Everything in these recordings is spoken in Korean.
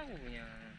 하고 그냥.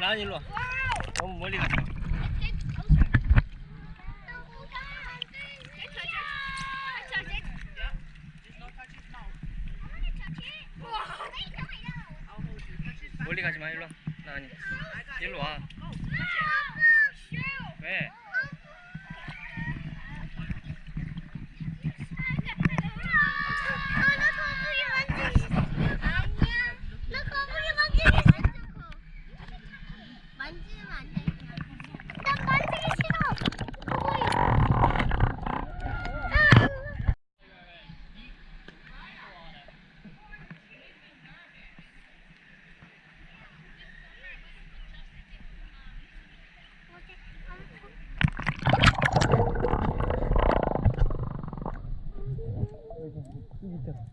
라은 일로 와. 너무 멀리 갔어. 멀리 가지 마 일로 와. 라은이. 일로 와. 왜? 만지면 안 돼. 난 만지기 싫어. 여기 여기 있잖아.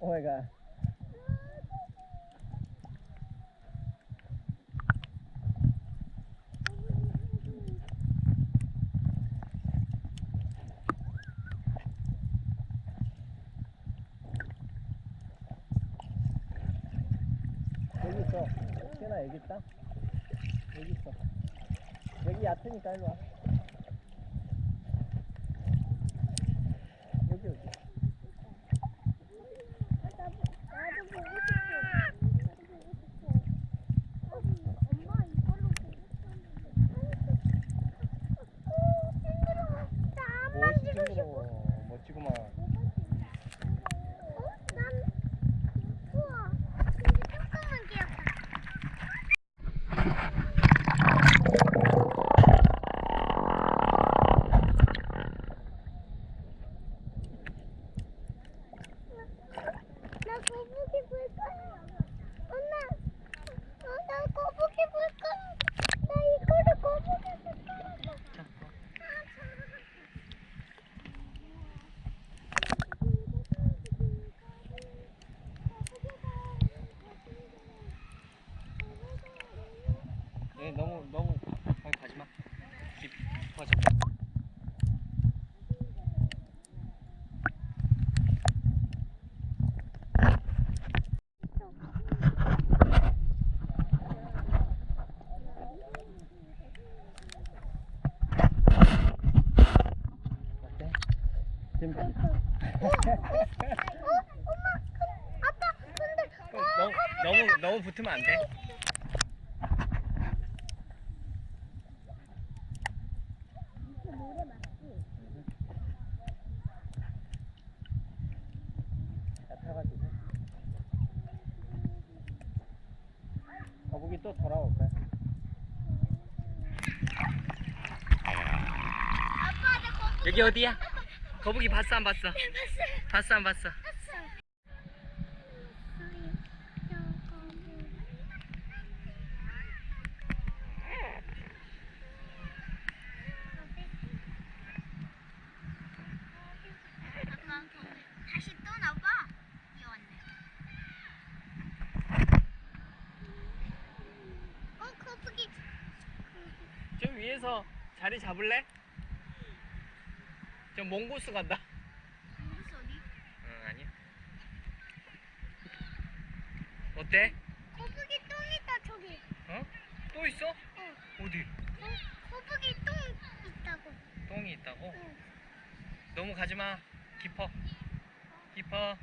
오 마이 갓. 여기 있어. 태나 여기 있다. 여기 있어. 여기 얕으니까 일로 와. 여기 여기. 나도 보고 싶어. 나도 보고 싶어. 엄마 이걸로 보고 싶었는데. 오, 징그러워. 나안 뭐 만지고 싶어. 징그러워. 멋지구만. 어? 난 우와. 근데 조금만 귀엽다. 나 거북이 볼 거야. 엄마. 어, 나 거북이 볼 거야. 나 이거를 거북이 볼 거야. 자, 얘 너무 너무 거기 가지 마. 깊어져. 어때? 재밌지? 어, 엄마. 그, 아빠, 근데 어, 너무 너무 너무 붙으면 안 돼. 거북이 또 돌아올 거야. 여기 어디야? 거북이 봤어 안 봤어? 봤어 안 봤어? 다시 또 나봐. 귀여웠네. 어, 거북이. 저 위에서 자리 잡을래? 저 몽고스 간다. 무슨 소리? 응 아니야. 어때? 거북이 똥 있다 저기. 어? 또 있어? 어, 어디? 어, 거북이 똥 있다고. 똥이 있다고? 응. 너무 가지 마. 깊어. 깊어.